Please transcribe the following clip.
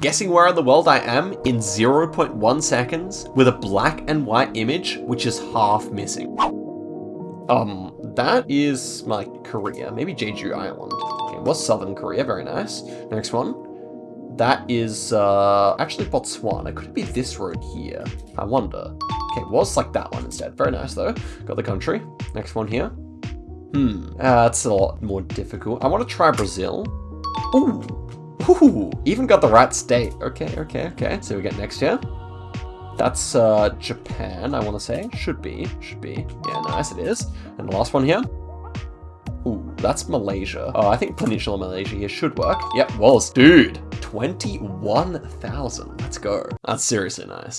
Guessing where in the world I am in 0.1 seconds with a black and white image, which is half missing. Um, that is my Korea. Maybe Jeju Island. Okay, was Southern Korea. Very nice. Next one. That is, uh, actually Botswana. Could it be this road here? I wonder. Okay, was like that one instead. Very nice, though. Got the country. Next one here. Hmm, uh, that's a lot more difficult. I want to try Brazil. Ooh, ooh, even got the right state. Okay, okay, okay. So we get next here. That's uh, Japan, I want to say. Should be, should be. Yeah, nice, it is. And the last one here. Ooh, that's Malaysia. Oh, I think Peninsula Malaysia here should work. Yep, was. Dude, 21,000. Let's go. That's seriously nice.